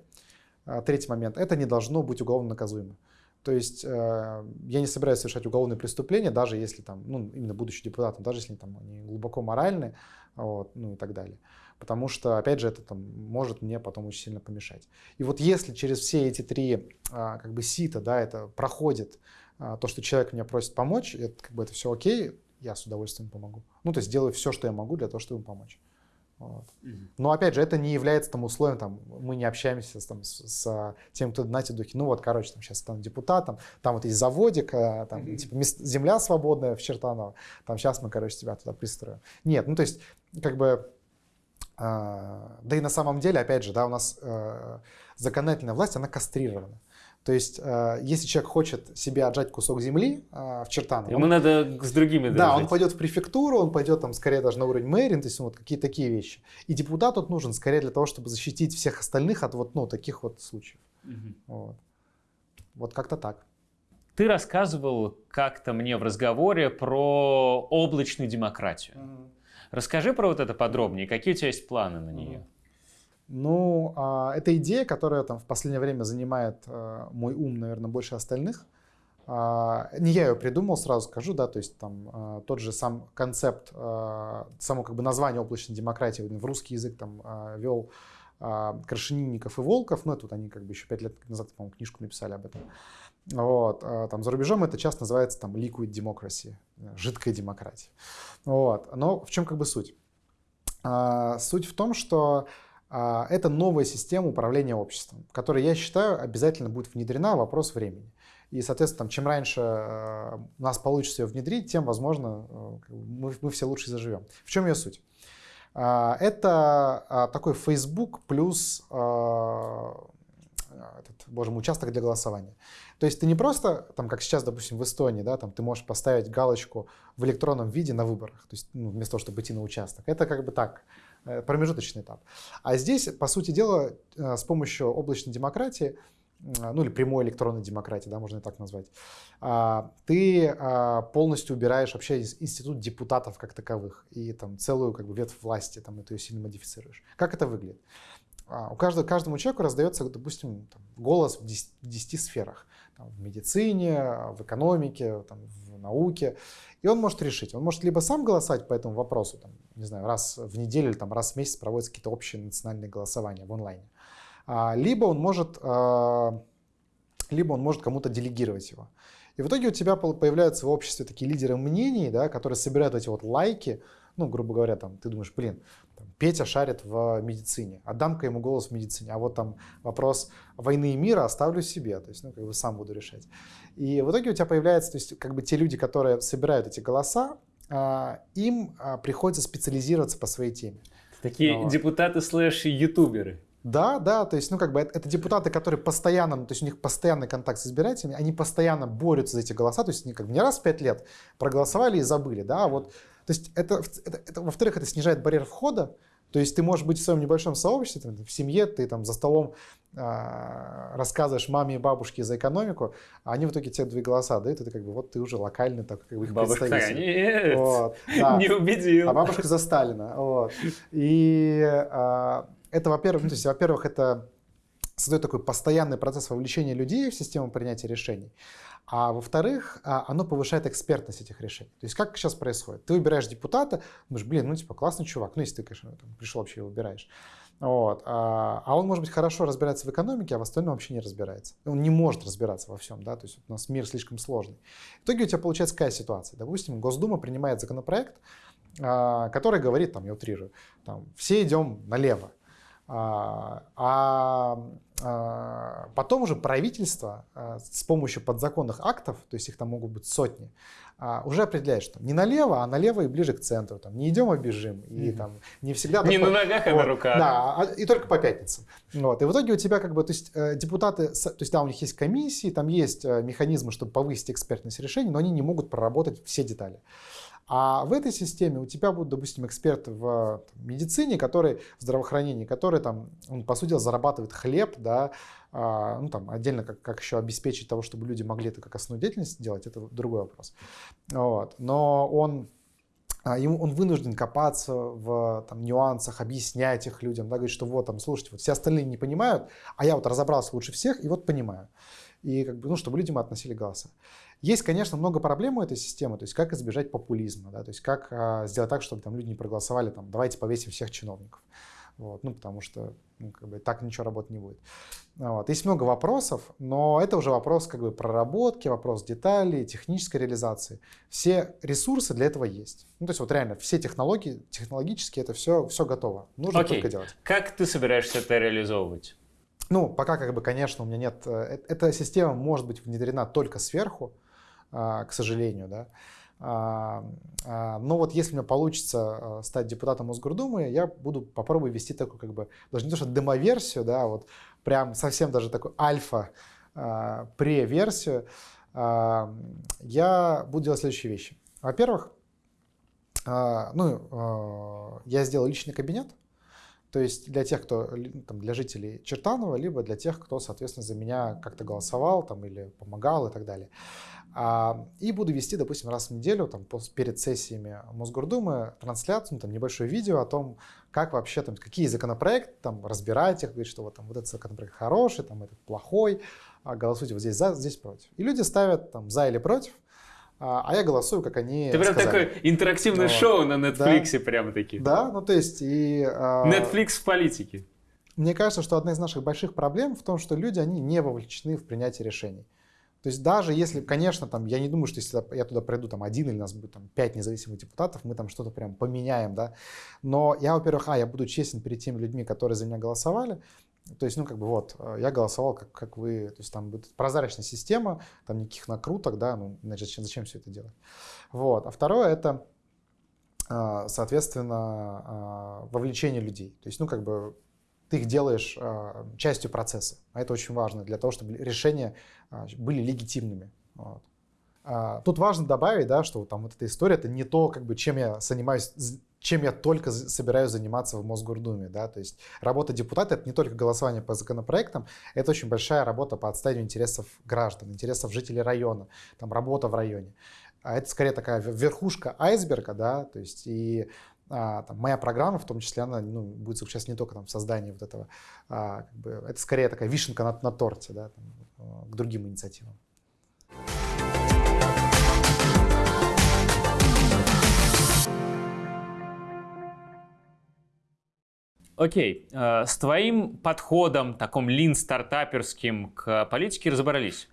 а, третий момент, это не должно быть уголовно наказуемо. То есть э, я не собираюсь совершать уголовные преступления, даже если там, ну, именно будучи депутатом, даже если там они глубоко моральны, вот, ну и так далее потому что, опять же, это там, может мне потом очень сильно помешать. И вот если через все эти три а, как бы сита, да, это проходит, а, то, что человек меня просит помочь, это, как бы это все окей, я с удовольствием помогу. Ну, то есть делаю все, что я могу для того, чтобы ему помочь. Вот. Но опять же, это не является там условием, там, мы не общаемся там, с, с тем, кто на духе, ну вот, короче, там сейчас стану депутатом, там вот есть заводик, а, там, mm-hmm. типа, земля свободная в Чертаново, там сейчас мы, короче, тебя туда пристроим. Нет, ну то есть, как бы да и на самом деле, опять же, да, у нас э, законодательная власть, она кастрирована. То есть, э, если человек хочет себе отжать кусок земли э, в Чертаново... Ему он, надо с другими. Да, он пойдет в префектуру, он пойдет там скорее даже на уровень мэрии, то есть вот какие-то такие вещи. И депутат тут нужен скорее для того, чтобы защитить всех остальных от вот ну, таких вот случаев. Угу. Вот, вот как-то так. Ты рассказывал как-то мне в разговоре про облачную демократию. Угу. Расскажи про вот это подробнее. Какие у тебя есть планы на нее? Ну, а, это идея, которая там в последнее время занимает а, мой ум, наверное, больше остальных. А, не я ее придумал, сразу скажу, да, то есть там а, тот же сам концепт, а, само как бы название облачной демократии в русский язык там а, вел а, Крашенинников и Волков, ну, это вот они как бы еще пять лет назад, по-моему, книжку написали об этом. Вот. А там за рубежом это часто называется там liquid democracy, жидкая демократия. Вот. Но в чем как бы суть? А, суть в том, что а, это новая система управления обществом, которая, я считаю, обязательно будет внедрена, вопрос времени. И, соответственно, там, чем раньше э, у нас получится ее внедрить, тем, возможно, э, мы, мы все лучше заживем. В чем ее суть? Это такой Facebook плюс этот, боже мой, участок для голосования. То есть ты не просто, там, как сейчас, допустим, в Эстонии, да, там ты можешь поставить галочку в электронном виде на выборах, то есть ну, вместо того, чтобы идти на участок. Это как бы так, э, промежуточный этап. А здесь, по сути дела, э, с помощью облачной демократии, ну или прямой электронной демократии, да, можно и так назвать, ты полностью убираешь вообще институт депутатов как таковых и там целую как бы ветвь власти, там, это ее сильно модифицируешь. Как это выглядит? У каждого, каждому человеку раздается, допустим, там, голос в 10, в 10 сферах там, в медицине, в экономике, там, в науке. И он может решить. Он может либо сам голосовать по этому вопросу, там, не знаю, раз в неделю или там, раз в месяц проводятся какие-то общие национальные голосования в онлайне. А, либо он может, а, либо он может кому-то делегировать его. И в итоге у тебя появляются в обществе такие лидеры мнений, да, которые собирают эти вот лайки, ну, грубо говоря, там, ты думаешь, блин, там, Петя шарит в медицине, отдам-ка ему голос в медицине, а вот там вопрос войны и мира оставлю себе, то есть, ну, как бы сам буду решать. И в итоге у тебя появляется, то есть, как бы те люди, которые собирают эти голоса, а, им а, приходится специализироваться по своей теме. Такие Но... депутаты слэш-ютуберы. Да, да, то есть, ну, как бы это, это депутаты, которые постоянно, ну, то есть у них постоянный контакт с избирателями, они постоянно борются за эти голоса, то есть они как бы не раз в пять лет проголосовали и забыли, да, а вот то есть это, это, это во-вторых, это снижает барьер входа. То есть ты можешь быть в своем небольшом сообществе, там, в семье, ты там за столом э, рассказываешь маме и бабушке за экономику, а они в итоге тебе две голоса дают, и ты как бы вот ты уже локальный так, как бы их Бабушка, нет, вот, да. не убедил. А бабушка за Сталина. Вот. И э, это, во-первых, ну, то есть, во-первых, это создает такой постоянный процесс вовлечения людей в систему принятия решений. А во-вторых, а, оно повышает экспертность этих решений. То есть как сейчас происходит? Ты выбираешь депутата, думаешь, блин, ну типа классный чувак, ну если ты, конечно, там, пришел вообще его выбираешь. Вот. А, а он, может быть, хорошо разбирается в экономике, а в остальном вообще не разбирается. Он не может разбираться во всем, да, то есть у нас мир слишком сложный. В итоге у тебя получается какая ситуация? Допустим, Госдума принимает законопроект, а, который говорит, там, я утрирую, там, все идем налево. А, а, а потом уже правительство а, с помощью подзаконных актов, то есть их там могут быть сотни, уже определяет, что не налево, а налево и ближе к центру. Там, не идем, а бежим. И там не всегда... Не на ногах, а на руках. Да, и только по пятницам. Вот. И в итоге у тебя как бы, то есть э, депутаты, то есть да, у них есть комиссии, там есть э, механизмы, чтобы повысить экспертность решений, но они не могут проработать все детали. А в этой системе у тебя будут, допустим, эксперты в медицине, которые в здравоохранении, которые там, он, по сути зарабатывает хлеб, да, а, ну там отдельно как, как еще обеспечить того, чтобы люди могли это как основную деятельность делать, это другой вопрос. Вот. Но он а, ему, он вынужден копаться в там, нюансах, объяснять их людям, да, говорить, что вот, там, слушайте, вот все остальные не понимают, а я вот разобрался лучше всех и вот понимаю. И как бы, ну, чтобы людям относили голоса. Есть, конечно, много проблем у этой системы, то есть как избежать популизма, да, то есть как а, сделать так, чтобы там люди не проголосовали, там, давайте повесим всех чиновников. Вот, ну, потому что ну, как бы, так ничего работать не будет. Вот. Есть много вопросов, но это уже вопрос как бы, проработки, вопрос деталей, технической реализации. Все ресурсы для этого есть. Ну, то есть вот реально все технологии, технологически это все, все готово. Нужно Окей. только делать. Как ты собираешься это реализовывать? Ну, пока, как бы, конечно, у меня нет... Э, эта система может быть внедрена только сверху, к сожалению, да. А, а, но вот если у меня получится стать депутатом Мосгордумы, я буду попробую вести такую как бы, даже не то что демоверсию, да, вот прям совсем даже такую альфа преверсию. Я буду делать следующие вещи. Во-первых, ну, я сделал личный кабинет, то есть для тех, кто, там, для жителей Чертанова, либо для тех, кто, соответственно, за меня как-то голосовал там, или помогал и так далее. А, и буду вести, допустим, раз в неделю, там, перед сессиями Мосгордумы, трансляцию, ну, там, небольшое видео о том, как вообще, там, какие законопроекты, там, разбирать их, говорить, что вот, там, вот этот законопроект хороший, там, этот плохой, а голосуйте вот здесь за, здесь против. И люди ставят там за или против, а, а я голосую, как они Ты прям сказали. такое интерактивное вот. шоу на Netflix да. прямо таки. Да, ну то есть и... А, Netflix в политике. Мне кажется, что одна из наших больших проблем в том, что люди, они не вовлечены в принятие решений. То есть даже если, конечно, там, я не думаю, что если я туда приду там один или у нас будет там пять независимых депутатов, мы там что-то прям поменяем, да. Но я, во-первых, а, я буду честен перед теми людьми, которые за меня голосовали, То есть, ну, как бы вот, э, я голосовал, как, как вы, то есть там будет прозрачная система, там никаких накруток, да, ну, значит, зачем, зачем все это делать? Вот. А второе это, э, соответственно, э, вовлечение людей. То есть, ну, как бы ты их делаешь частью процесса. А это очень важно для того, чтобы решения были легитимными. Вот. Тут важно добавить, да, что там вот эта история, это не то, как бы, чем я занимаюсь чем я только собираюсь заниматься в Мосгордуме. Да? То есть работа депутата — это не только голосование по законопроектам, это очень большая работа по отстаиванию интересов граждан, интересов жителей района, там, работа в районе. А это скорее такая верхушка айсберга, да, то есть и а, там, моя программа, в том числе, она ну, будет заключаться не только там, в создании вот этого, а, как бы, это скорее такая вишенка на, на торте да, там, к другим инициативам. Окей, э, с твоим подходом, таком лин-стартаперским к политике разобрались.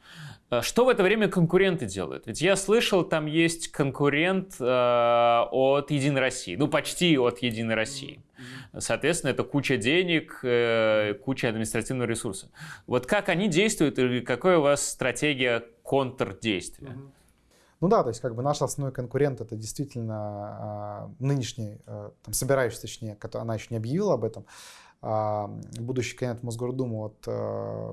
Э, что в это время конкуренты делают? Ведь я слышал, там есть конкурент э, от Единой России, ну почти от Единой России. Соответственно, это куча денег, э, куча административного ресурса. Вот как они действуют или какая у вас стратегия контрдействия? Mm-hmm. Ну да, то есть как бы наш основной конкурент это действительно э, нынешний, э, там, собирающийся, точнее, она еще не объявила об этом, э, будущий кандидат в Мосгордуму от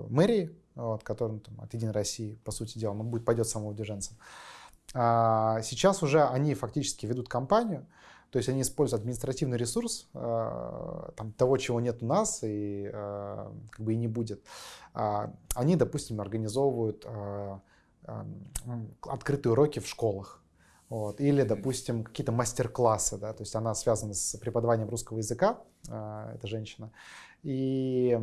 мэрии, вот, который ну, там, от Единой России, по сути дела, он будет, пойдет самоудерженцем. А сейчас уже они фактически ведут кампанию, то есть они используют административный ресурс там, того, чего нет у нас и как бы и не будет. Они, допустим, организовывают открытые уроки в школах. Вот. Или, допустим, какие-то мастер-классы, да, то есть она связана с преподаванием русского языка, э, эта женщина, и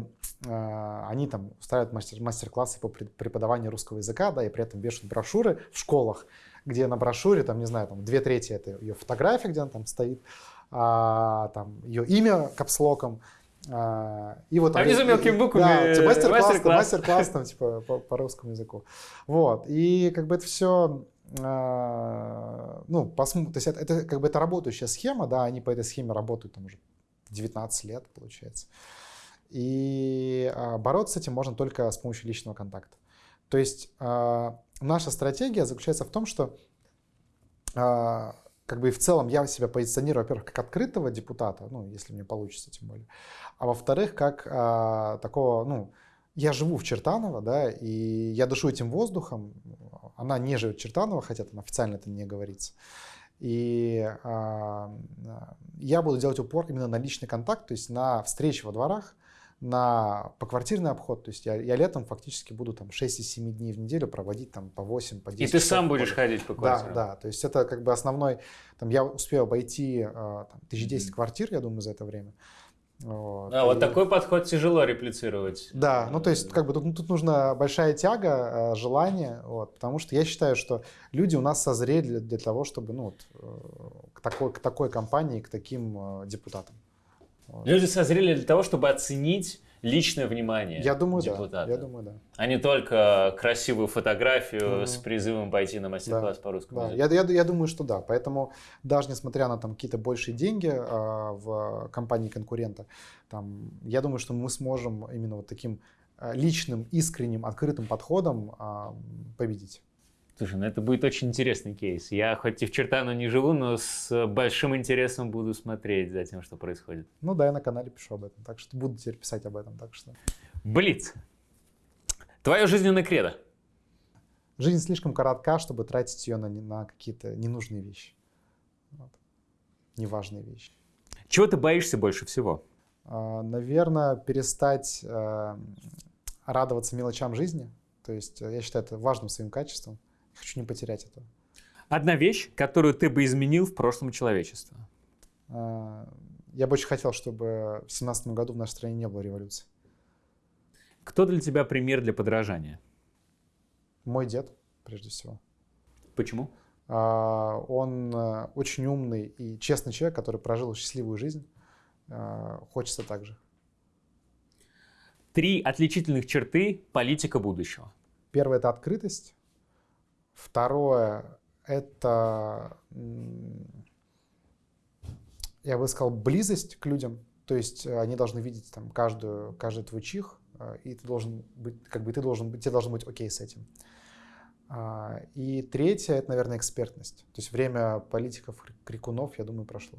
э, они там устраивают мастер- мастер-классы по преподаванию русского языка, да, и при этом вешают брошюры в школах, где на брошюре, там, не знаю, там, две трети это ее фотография, где она там стоит, а, там, ее имя капслоком, а, и вот а внизу мелкими буквами да, типа, мастер-класс, мастер-класс. мастер-класс там, типа, по, по русскому языку. Вот. И как бы это все а, ну, посмотрим, то есть это, это как бы это работающая схема, да, они по этой схеме работают там уже 19 лет, получается. И а, бороться с этим можно только с помощью личного контакта. То есть а, наша стратегия заключается в том, что а, как бы и в целом я себя позиционирую, во-первых, как открытого депутата, ну, если мне получится, тем более, а во-вторых, как а, такого, ну, я живу в Чертаново, да, и я дышу этим воздухом, она не живет в Чертаново, хотя там официально это не говорится. И а, я буду делать упор именно на личный контакт, то есть на встречи во дворах, на поквартирный обход. То есть я, я летом фактически буду там 6 из 7 дней в неделю проводить там по 8, по 10 И ты сам будешь ходить по квартирам? Да, да. То есть это как бы основной... Там я успею обойти а, там, 1010 mm-hmm. квартир, я думаю, за это время. Вот. А, и... вот такой подход тяжело реплицировать. Да, ну то есть как бы тут, ну, тут нужна большая тяга, а, желание, вот, потому что я считаю, что люди у нас созрели для, для того, чтобы ну, вот, э, к, такой, к такой компании, к таким э, депутатам. Люди созрели для того, чтобы оценить личное внимание я думаю, депутата. Да. Я думаю, да. А не только красивую фотографию mm-hmm. с призывом пойти на мастер-класс да. по русскому да. языку. Я, я, я думаю, что да. Поэтому даже несмотря на там какие-то большие деньги э, в компании конкурента, там, я думаю, что мы сможем именно вот таким а, личным, искренним, открытым подходом э, победить. Слушай, ну это будет очень интересный кейс. Я хоть и в Чертану не живу, но с большим интересом буду смотреть за тем, что происходит. Ну да, я на канале пишу об этом, так что буду теперь писать об этом. Так что... Блиц. Твое жизненное кредо. Жизнь слишком коротка, чтобы тратить ее на, на какие-то ненужные вещи. Вот. Неважные вещи. Чего ты боишься больше всего? А, наверное, перестать э, радоваться мелочам жизни. То есть э, я считаю это важным своим качеством. Хочу не потерять это. Одна вещь, которую ты бы изменил в прошлом человечества? Я бы очень хотел, чтобы в семнадцатом году в нашей стране не было революции. Кто для тебя пример для подражания? Мой дед, прежде всего. Почему? А, он э, очень умный и честный человек, который прожил счастливую жизнь. А, хочется так же. Три отличительных черты политика будущего. Первое – это открытость. Второе – это, я бы сказал, близость к людям. То есть э, они должны видеть там каждую, каждый твой чих, э, и ты должен быть, как бы ты должен быть, тебе должно быть окей с этим. А, и третье, это, наверное, экспертность. То есть время политиков, крикунов, я думаю, прошло.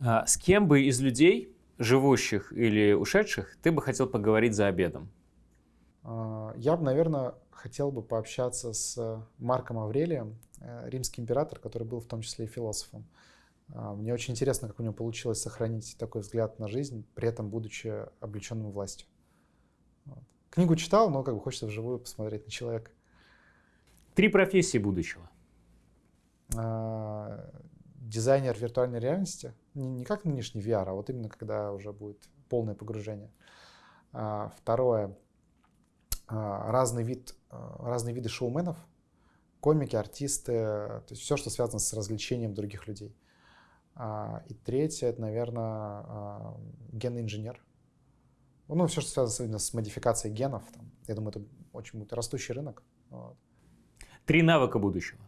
А, с кем бы из людей, живущих или ушедших, ты бы хотел поговорить за обедом? А, я бы, наверное, хотел бы пообщаться с Марком Аврелием, э, римский император, который был в том числе и философом. А, мне очень интересно, как у него получилось сохранить такой взгляд на жизнь, при этом будучи облеченным властью. Вот. Книгу читал, но как бы хочется вживую посмотреть на человека. Три профессии будущего. А, дизайнер виртуальной реальности. Не, не как нынешний VR, а вот именно когда уже будет полное погружение. А, второе. Разный вид, разные виды шоуменов. Комики, артисты, то есть все, что связано с развлечением других людей. А, и третье, это, наверное, а, генный инженер. Ну, все, что связано с модификацией генов. Там, я думаю, это очень будет растущий рынок. Вот. Три навыка будущего.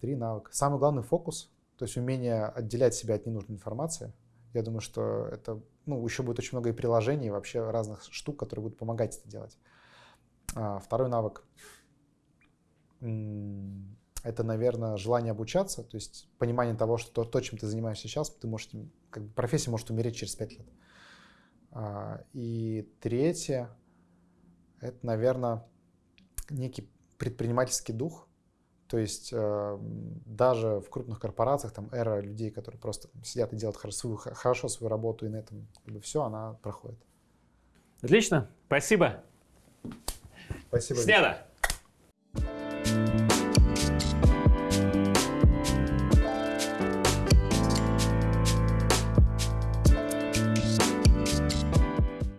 Три навыка. Самый главный фокус, то есть умение отделять себя от ненужной информации. Я думаю, что это, ну, еще будет очень много и приложений, и вообще разных штук, которые будут помогать это делать. А, второй навык это, наверное, желание обучаться, то есть понимание того, что то, чем ты занимаешься сейчас, ты можешь, как бы профессия может умереть через пять лет. А, и третье, это, наверное, некий предпринимательский дух, то есть э, даже в крупных корпорациях, там эра людей, которые просто сидят и делают хорошо хорошо свою работу, и на этом как бы, все, она проходит. Отлично, спасибо. Спасибо. Снято.